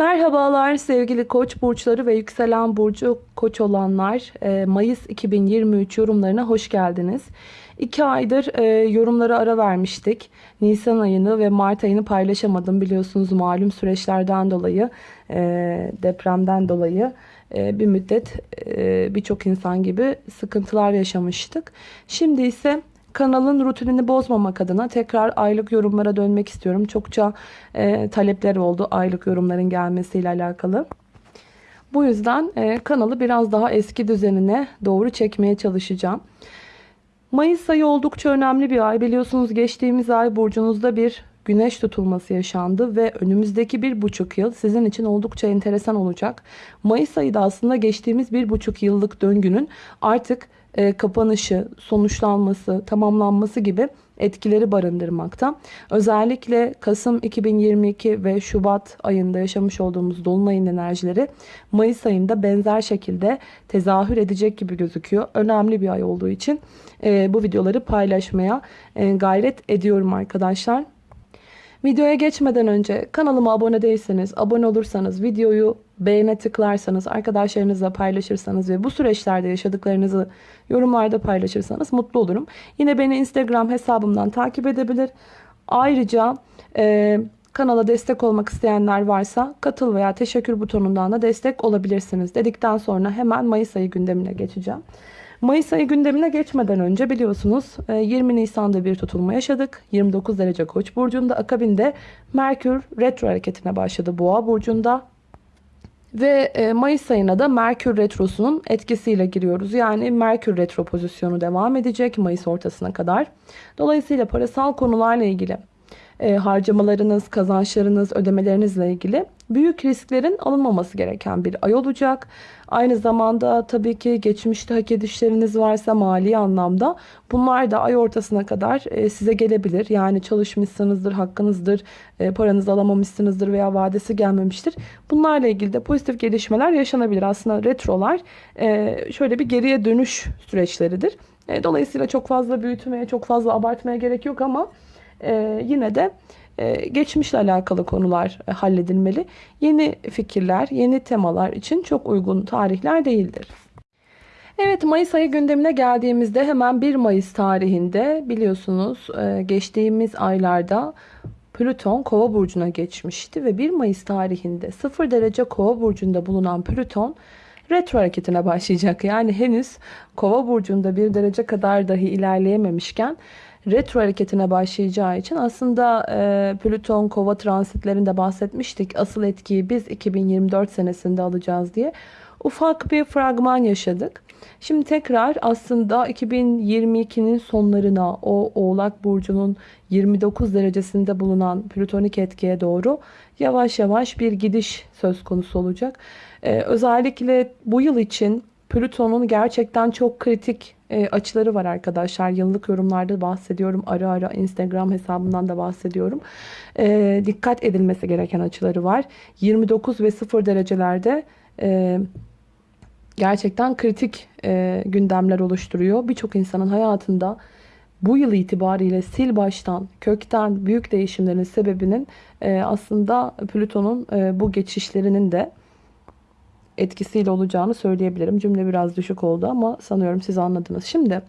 Merhabalar sevgili koç burçları ve yükselen burcu koç olanlar. Ee, Mayıs 2023 yorumlarına hoş geldiniz. İki aydır e, yorumlara ara vermiştik. Nisan ayını ve Mart ayını paylaşamadım biliyorsunuz malum süreçlerden dolayı, e, depremden dolayı e, bir müddet birçok insan gibi sıkıntılar yaşamıştık. Şimdi ise kanalın rutinini bozmamak adına tekrar aylık yorumlara dönmek istiyorum. Çokça e, talepler oldu aylık yorumların gelmesiyle alakalı. Bu yüzden e, kanalı biraz daha eski düzenine doğru çekmeye çalışacağım. Mayıs ayı oldukça önemli bir ay. Biliyorsunuz geçtiğimiz ay burcunuzda bir güneş tutulması yaşandı ve önümüzdeki bir buçuk yıl sizin için oldukça enteresan olacak. Mayıs ayı da aslında geçtiğimiz bir buçuk yıllık döngünün artık e, kapanışı, sonuçlanması, tamamlanması gibi etkileri barındırmakta. Özellikle Kasım 2022 ve Şubat ayında yaşamış olduğumuz Dolunay'ın enerjileri Mayıs ayında benzer şekilde tezahür edecek gibi gözüküyor. Önemli bir ay olduğu için e, bu videoları paylaşmaya e, gayret ediyorum arkadaşlar. Videoya geçmeden önce kanalıma abone değilseniz, abone olursanız, videoyu beğene tıklarsanız, arkadaşlarınızla paylaşırsanız ve bu süreçlerde yaşadıklarınızı yorumlarda paylaşırsanız mutlu olurum. Yine beni Instagram hesabımdan takip edebilir. Ayrıca e, kanala destek olmak isteyenler varsa katıl veya teşekkür butonundan da destek olabilirsiniz dedikten sonra hemen Mayıs ayı gündemine geçeceğim. Mayıs ayı gündemine geçmeden önce biliyorsunuz 20 e, Nisan'da bir tutulma yaşadık. 29 derece Koç burcunda akabinde Merkür retro hareketine başladı Boğa burcunda. Ve e, Mayıs ayına da Merkür Retrosu'nun etkisiyle giriyoruz. Yani Merkür Retro pozisyonu devam edecek Mayıs ortasına kadar. Dolayısıyla parasal konularla ilgili e, harcamalarınız, kazançlarınız, ödemelerinizle ilgili büyük risklerin alınmaması gereken bir ay olacak. Aynı zamanda tabii ki geçmişte hak edişleriniz varsa mali anlamda bunlar da ay ortasına kadar e, size gelebilir. Yani çalışmışsınızdır, hakkınızdır, e, paranızı alamamışsınızdır veya vadesi gelmemiştir. Bunlarla ilgili de pozitif gelişmeler yaşanabilir. Aslında retrolar e, şöyle bir geriye dönüş süreçleridir. Dolayısıyla çok fazla büyütmeye, çok fazla abartmaya gerek yok ama yine de e, geçmişle alakalı konular e, halledilmeli. Yeni fikirler, yeni temalar için çok uygun tarihler değildir. Evet Mayıs ayı gündemine geldiğimizde hemen 1 Mayıs tarihinde biliyorsunuz e, geçtiğimiz aylarda Plüton Kova burcuna geçmişti ve 1 Mayıs tarihinde 0 derece Kova burcunda bulunan Plüton retro hareketine başlayacak. Yani henüz Kova burcunda 1 derece kadar dahi ilerleyememişken retro hareketine başlayacağı için aslında e, Plüton kova transitlerinde bahsetmiştik. Asıl etkiyi biz 2024 senesinde alacağız diye. Ufak bir fragman yaşadık. Şimdi tekrar aslında 2022'nin sonlarına o Oğlak Burcu'nun 29 derecesinde bulunan plütonik etkiye doğru yavaş yavaş bir gidiş söz konusu olacak. Ee, özellikle bu yıl için Plüton'un gerçekten çok kritik e, açıları var arkadaşlar. Yıllık yorumlarda bahsediyorum. Ara ara Instagram hesabından da bahsediyorum. E, dikkat edilmesi gereken açıları var. 29 ve 0 derecelerde e, gerçekten kritik e, gündemler oluşturuyor. Birçok insanın hayatında bu yıl itibariyle sil baştan, kökten büyük değişimlerin sebebinin e, aslında Plüton'un e, bu geçişlerinin de etkisiyle olacağını söyleyebilirim. Cümle biraz düşük oldu ama sanıyorum siz anladınız. Şimdi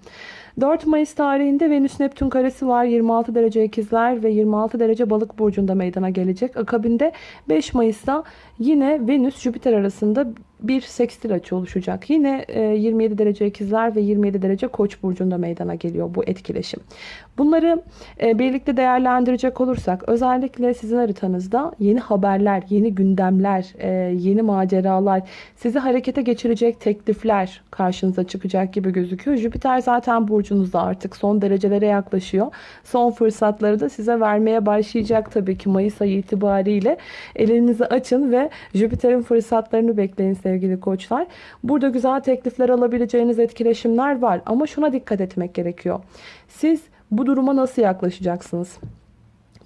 4 Mayıs tarihinde Venüs Neptün karesi var. 26 derece ikizler ve 26 derece balık burcunda meydana gelecek. Akabinde 5 Mayıs'ta yine Venüs Jüpiter arasında bir sekstil açı oluşacak. Yine 27 e, derece ikizler ve 27 derece koç burcunda meydana geliyor bu etkileşim. Bunları e, birlikte değerlendirecek olursak özellikle sizin haritanızda yeni haberler, yeni gündemler, e, yeni maceralar, sizi harekete geçirecek teklifler karşınıza çıkacak gibi gözüküyor. Jüpiter zaten burcunuzda artık son derecelere yaklaşıyor. Son fırsatları da size vermeye başlayacak tabii ki Mayıs ayı itibariyle. Elinizi açın ve Jüpiter'in fırsatlarını bekleyin sevgili koçlar. Burada güzel teklifler alabileceğiniz etkileşimler var ama şuna dikkat etmek gerekiyor. Siz bu duruma nasıl yaklaşacaksınız?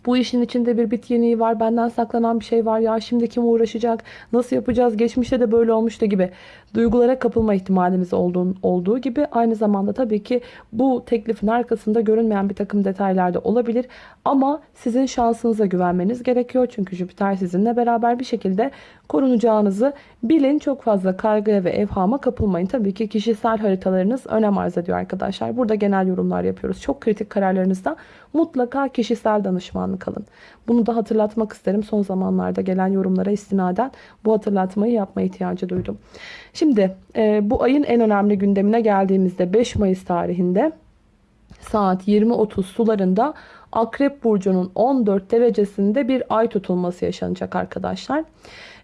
Bu işin içinde bir bit yeniği var. Benden saklanan bir şey var. Ya şimdi kim uğraşacak? Nasıl yapacağız? Geçmişte de böyle olmuştu gibi. Duygulara kapılma ihtimalimiz olduğu, olduğu gibi aynı zamanda tabii ki bu teklifin arkasında görünmeyen bir takım detaylar da olabilir. Ama sizin şansınıza güvenmeniz gerekiyor. Çünkü Jüpiter sizinle beraber bir şekilde korunacağınızı bilin. Çok fazla kaygıya ve evhama kapılmayın. Tabii ki kişisel haritalarınız önem arz ediyor arkadaşlar. Burada genel yorumlar yapıyoruz. Çok kritik kararlarınızda mutlaka kişisel danışmanlık alın. Bunu da hatırlatmak isterim. Son zamanlarda gelen yorumlara istinaden bu hatırlatmayı yapma ihtiyacı duydum. Şimdi e, bu ayın en önemli gündemine geldiğimizde 5 Mayıs tarihinde saat 20.30 sularında Akrep Burcu'nun 14 derecesinde bir ay tutulması yaşanacak arkadaşlar.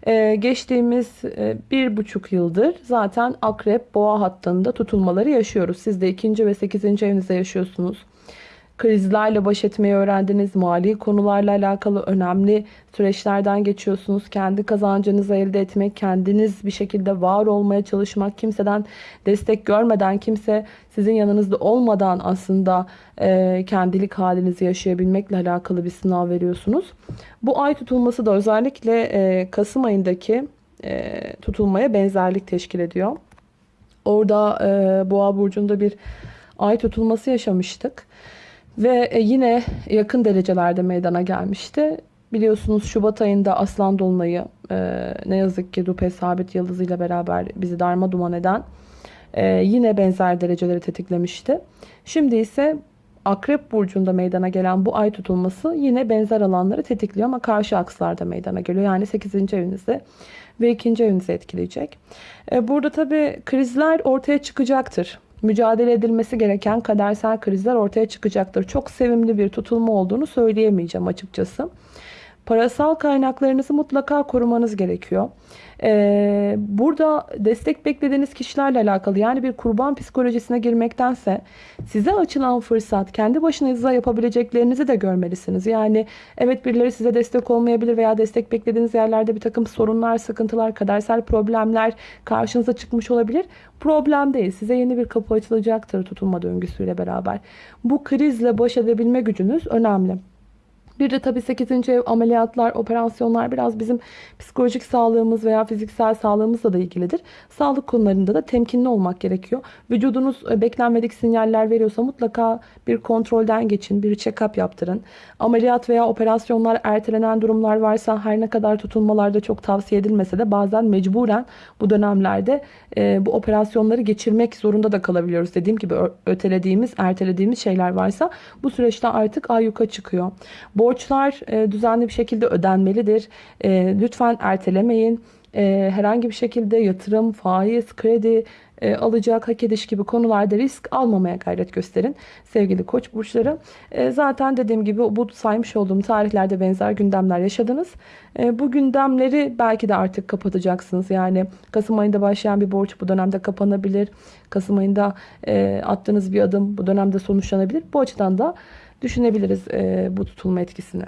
Ee, geçtiğimiz e, bir buçuk yıldır zaten Akrep Boğa hattında tutulmaları yaşıyoruz. Siz de ikinci ve sekizinci evinizde yaşıyorsunuz krizlerle baş etmeyi öğrendiniz. Mali konularla alakalı önemli süreçlerden geçiyorsunuz. Kendi kazancınızı elde etmek, kendiniz bir şekilde var olmaya çalışmak, kimseden destek görmeden, kimse sizin yanınızda olmadan aslında e, kendilik halinizi yaşayabilmekle alakalı bir sınav veriyorsunuz. Bu ay tutulması da özellikle e, Kasım ayındaki e, tutulmaya benzerlik teşkil ediyor. Orada e, Boğa burcunda bir ay tutulması yaşamıştık. Ve e, yine yakın derecelerde meydana gelmişti. Biliyorsunuz Şubat ayında Aslan Dolunay'ı e, ne yazık ki Dupe Sabit Yıldızı ile beraber bizi darma duman eden e, yine benzer dereceleri tetiklemişti. Şimdi ise Akrep Burcu'nda meydana gelen bu ay tutulması yine benzer alanları tetikliyor ama karşı akslarda meydana geliyor. Yani 8. evinizde ve 2. evinizi etkileyecek. Burada tabii krizler ortaya çıkacaktır mücadele edilmesi gereken kadersel krizler ortaya çıkacaktır. Çok sevimli bir tutulma olduğunu söyleyemeyeceğim açıkçası. Parasal kaynaklarınızı mutlaka korumanız gerekiyor. Ee, burada destek beklediğiniz kişilerle alakalı yani bir kurban psikolojisine girmektense size açılan fırsat kendi başınıza yapabileceklerinizi de görmelisiniz. Yani evet birileri size destek olmayabilir veya destek beklediğiniz yerlerde bir takım sorunlar, sıkıntılar, kadersel problemler karşınıza çıkmış olabilir. Problem değil. Size yeni bir kapı açılacaktır tutulma döngüsüyle beraber. Bu krizle baş edebilme gücünüz önemli. Bir de tabii 8. ev ameliyatlar, operasyonlar biraz bizim psikolojik sağlığımız veya fiziksel sağlığımızla da ilgilidir. Sağlık konularında da temkinli olmak gerekiyor. Vücudunuz e, beklenmedik sinyaller veriyorsa mutlaka bir kontrolden geçin, bir check-up yaptırın. Ameliyat veya operasyonlar ertelenen durumlar varsa her ne kadar tutulmalarda çok tavsiye edilmese de bazen mecburen bu dönemlerde e, bu operasyonları geçirmek zorunda da kalabiliyoruz. Dediğim gibi ötelediğimiz, ertelediğimiz şeyler varsa bu süreçte artık ayyuka çıkıyor. Borçlar e, düzenli bir şekilde ödenmelidir. E, lütfen ertelemeyin. E, herhangi bir şekilde yatırım, faiz, kredi e, alacak, hak ediş gibi konularda risk almamaya gayret gösterin sevgili koç burçları. E, zaten dediğim gibi bu saymış olduğum tarihlerde benzer gündemler yaşadınız. E, bu gündemleri belki de artık kapatacaksınız. Yani Kasım ayında başlayan bir borç bu dönemde kapanabilir. Kasım ayında e, attığınız bir adım bu dönemde sonuçlanabilir. Bu açıdan da düşünebiliriz e, bu tutulma etkisini.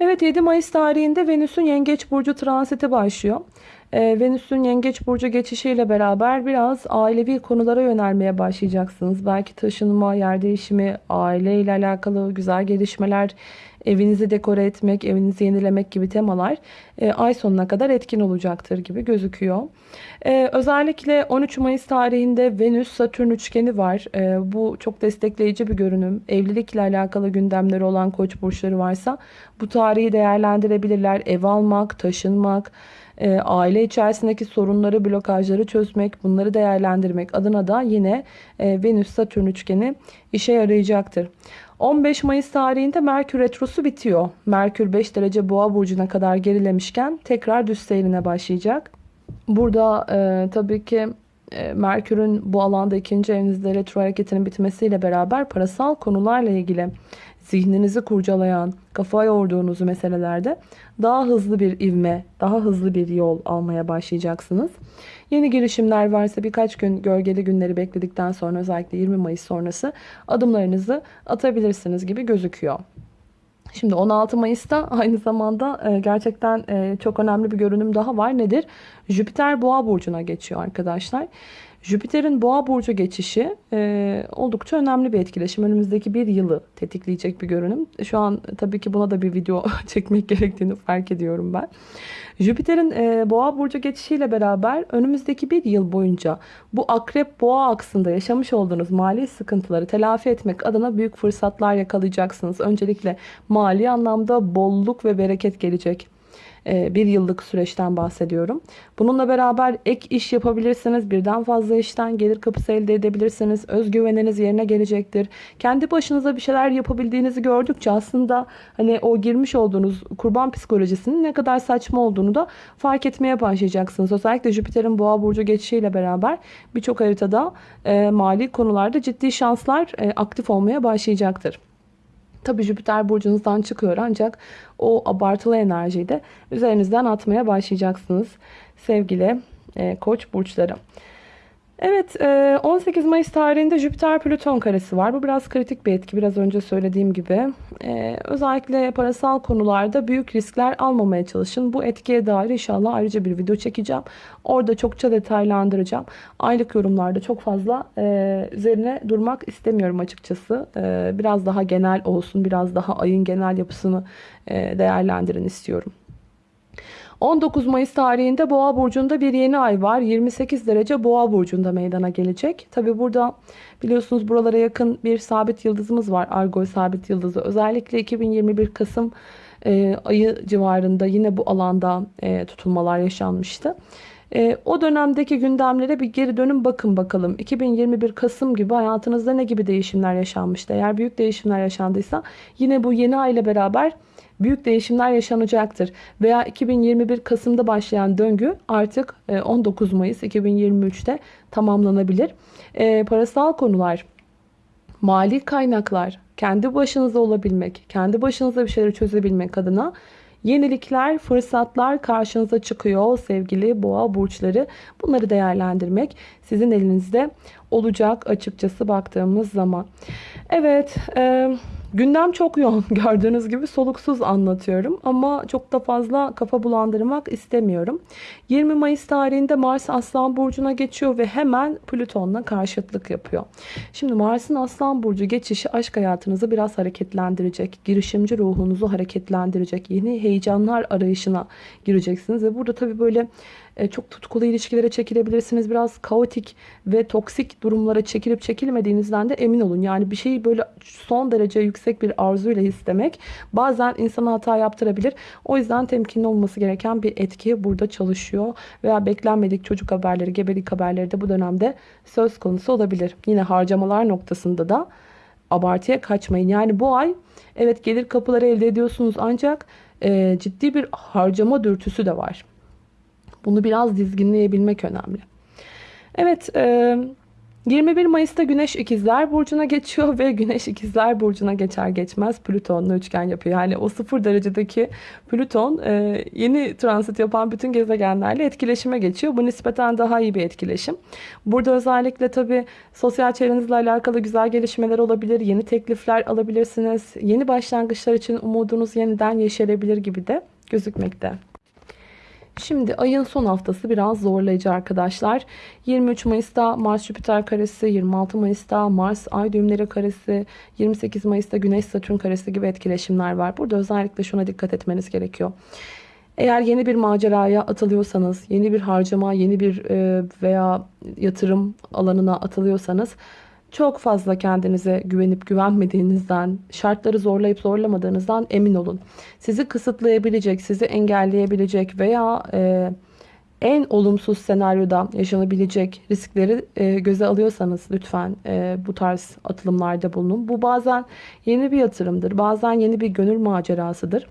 Evet 7 Mayıs tarihinde Venüs'ün Yengeç Burcu transiti başlıyor. E, Venüs'ün Yengeç Burcu geçişiyle beraber biraz ailevi konulara yönelmeye başlayacaksınız. Belki taşınma, yer değişimi, aile ile alakalı güzel gelişmeler, evinizi dekore etmek, evinizi yenilemek gibi temalar e, ay sonuna kadar etkin olacaktır gibi gözüküyor. E, özellikle 13 Mayıs tarihinde Venüs-Satürn üçgeni var. E, bu çok destekleyici bir görünüm. Evlilikle alakalı gündemleri olan koç burçları varsa bu tarihi değerlendirebilirler. Ev almak, taşınmak, e, aile içerisindeki sorunları, blokajları çözmek, bunları değerlendirmek adına da yine e, Venüs-Satürn üçgeni işe yarayacaktır. 15 Mayıs tarihinde Merkür Retrosu bitiyor. Merkür 5 derece boğa burcuna kadar gerilemişken tekrar düz seyrine başlayacak. Burada e, tabii ki e, Merkür'ün bu alanda ikinci evinizde retro hareketinin bitmesiyle beraber parasal konularla ilgili zihninizi kurcalayan, kafa yorduğunuz meselelerde daha hızlı bir ivme, daha hızlı bir yol almaya başlayacaksınız. Yeni girişimler varsa birkaç gün gölgeli günleri bekledikten sonra özellikle 20 Mayıs sonrası adımlarınızı atabilirsiniz gibi gözüküyor. Şimdi 16 Mayıs'ta aynı zamanda e, gerçekten e, çok önemli bir görünüm daha var. Nedir? Jüpiter Boğa burcuna geçiyor arkadaşlar. Jüpiter'in Boğa burcu geçişi e, oldukça önemli bir etkileşim. Önümüzdeki bir yılı tetikleyecek bir görünüm. Şu an tabii ki buna da bir video çekmek gerektiğini fark ediyorum ben. Jüpiter'in e, Boğa burcu geçişiyle beraber önümüzdeki bir yıl boyunca bu Akrep Boğa aksında yaşamış olduğunuz mali sıkıntıları telafi etmek adına büyük fırsatlar yakalayacaksınız. Öncelikle mali anlamda bolluk ve bereket gelecek. E, bir yıllık süreçten bahsediyorum. Bununla beraber ek iş yapabilirsiniz. Birden fazla işten gelir kapısı elde edebilirsiniz. Özgüveniniz yerine gelecektir. Kendi başınıza bir şeyler yapabildiğinizi gördükçe aslında hani o girmiş olduğunuz kurban psikolojisinin ne kadar saçma olduğunu da fark etmeye başlayacaksınız. Özellikle Jüpiter'in boğa burcu geçişiyle beraber birçok haritada e, mali konularda ciddi şanslar e, aktif olmaya başlayacaktır. Tabi Jüpiter burcunuzdan çıkıyor ancak o abartılı enerjiyi de üzerinizden atmaya başlayacaksınız sevgili e, koç burçları. Evet 18 e, Mayıs tarihinde Jüpiter Plüton karesi var. Bu biraz kritik bir etki biraz önce söylediğim gibi. E, özellikle parasal konularda büyük riskler almamaya çalışın. Bu etkiye dair inşallah ayrıca bir video çekeceğim. Orada çokça detaylandıracağım. Aylık yorumlarda çok fazla e, üzerine durmak istemiyorum açıkçası. Biraz daha genel olsun biraz daha ayın genel yapısını değerlendirin istiyorum. 19 Mayıs tarihinde Boğa burcunda bir yeni ay var. 28 derece Boğa burcunda meydana gelecek. Tabi burada biliyorsunuz buralara yakın bir sabit yıldızımız var. Argol sabit yıldızı. Özellikle 2021 Kasım e, ayı civarında yine bu alanda e, tutulmalar yaşanmıştı. E, o dönemdeki gündemlere bir geri dönün bakın bakalım. 2021 Kasım gibi hayatınızda ne gibi değişimler yaşanmıştı? Eğer büyük değişimler yaşandıysa yine bu yeni ay ile beraber büyük değişimler yaşanacaktır. Veya 2021 Kasım'da başlayan döngü artık 19 e, Mayıs 2023'te tamamlanabilir. E, parasal konular, mali kaynaklar, kendi başınıza olabilmek, kendi başınıza bir şeyleri çözebilmek adına Yenilikler, fırsatlar karşınıza çıkıyor sevgili boğa burçları. Bunları değerlendirmek sizin elinizde olacak açıkçası baktığımız zaman. Evet, e, Gündem çok yoğun gördüğünüz gibi soluksuz anlatıyorum ama çok da fazla kafa bulandırmak istemiyorum. 20 Mayıs tarihinde Mars Aslan Burcu'na geçiyor ve hemen Plüton'la karşıtlık yapıyor. Şimdi Mars'ın Aslan Burcu geçişi aşk hayatınızı biraz hareketlendirecek. Girişimci ruhunuzu hareketlendirecek. Yeni heyecanlar arayışına gireceksiniz ve burada tabii böyle e, çok tutkulu ilişkilere çekilebilirsiniz. Biraz kaotik ve toksik durumlara çekilip çekilmediğinizden de emin olun. Yani bir şeyi böyle son derece bir arzuyla istemek bazen insana hata yaptırabilir. O yüzden temkinli olması gereken bir etki burada çalışıyor. Veya beklenmedik çocuk haberleri, gebelik haberleri de bu dönemde söz konusu olabilir. Yine harcamalar noktasında da abartıya kaçmayın. Yani bu ay evet gelir kapıları elde ediyorsunuz ancak e, ciddi bir harcama dürtüsü de var. Bunu biraz dizginleyebilmek önemli. Evet 21 Mayıs'ta Güneş İkizler Burcu'na geçiyor ve Güneş İkizler Burcu'na geçer geçmez Plüton'la üçgen yapıyor. Yani o sıfır derecedeki Plüton yeni transit yapan bütün gezegenlerle etkileşime geçiyor. Bu nispeten daha iyi bir etkileşim. Burada özellikle tabii sosyal çevrenizle alakalı güzel gelişmeler olabilir. Yeni teklifler alabilirsiniz. Yeni başlangıçlar için umudunuz yeniden yeşerebilir gibi de gözükmekte. Şimdi ayın son haftası biraz zorlayıcı arkadaşlar. 23 Mayıs'ta Mars Jüpiter karesi, 26 Mayıs'ta Mars Ay düğümleri karesi, 28 Mayıs'ta Güneş Satürn karesi gibi etkileşimler var. Burada özellikle şuna dikkat etmeniz gerekiyor. Eğer yeni bir maceraya atılıyorsanız, yeni bir harcama, yeni bir e, veya yatırım alanına atılıyorsanız çok fazla kendinize güvenip güvenmediğinizden, şartları zorlayıp zorlamadığınızdan emin olun. Sizi kısıtlayabilecek, sizi engelleyebilecek veya e, en olumsuz senaryoda yaşanabilecek riskleri e, göze alıyorsanız lütfen e, bu tarz atılımlarda bulunun. Bu bazen yeni bir yatırımdır, bazen yeni bir gönül macerasıdır.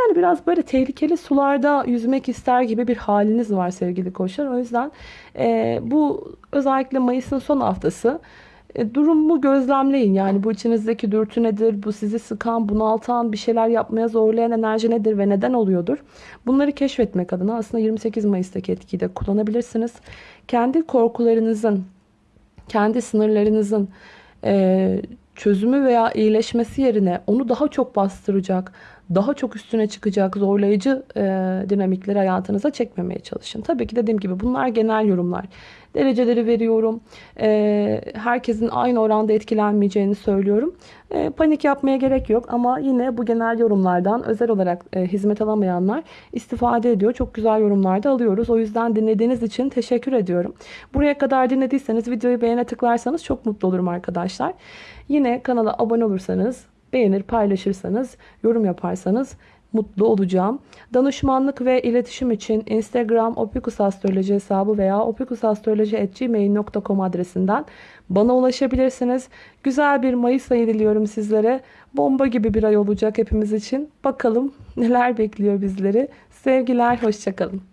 Yani biraz böyle tehlikeli sularda yüzmek ister gibi bir haliniz var sevgili koçlar. O yüzden e, bu özellikle Mayıs'ın son haftası durumu gözlemleyin. Yani bu içinizdeki dürtü nedir? Bu sizi sıkan, bunaltan, bir şeyler yapmaya zorlayan enerji nedir ve neden oluyordur? Bunları keşfetmek adına aslında 28 Mayıs'taki etkiyi de kullanabilirsiniz. Kendi korkularınızın, kendi sınırlarınızın e, çözümü veya iyileşmesi yerine onu daha çok bastıracak, daha çok üstüne çıkacak zorlayıcı e, dinamikleri hayatınıza çekmemeye çalışın. Tabii ki dediğim gibi bunlar genel yorumlar. Dereceleri veriyorum. E, herkesin aynı oranda etkilenmeyeceğini söylüyorum. E, panik yapmaya gerek yok ama yine bu genel yorumlardan özel olarak e, hizmet alamayanlar istifade ediyor. Çok güzel yorumlar da alıyoruz. O yüzden dinlediğiniz için teşekkür ediyorum. Buraya kadar dinlediyseniz videoyu beğene tıklarsanız çok mutlu olurum arkadaşlar. Yine kanala abone olursanız, beğenir, paylaşırsanız, yorum yaparsanız mutlu olacağım. Danışmanlık ve iletişim için Instagram opikusastroloji hesabı veya opikusastroloji.gmail.com adresinden bana ulaşabilirsiniz. Güzel bir Mayıs ayı diliyorum sizlere. Bomba gibi bir ay olacak hepimiz için. Bakalım neler bekliyor bizleri. Sevgiler, hoşçakalın.